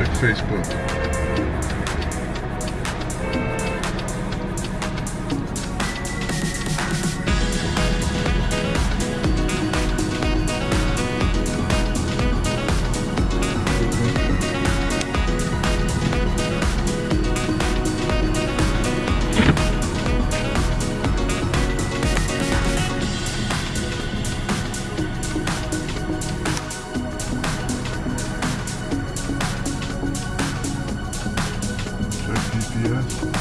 Facebook. fez. Yeah.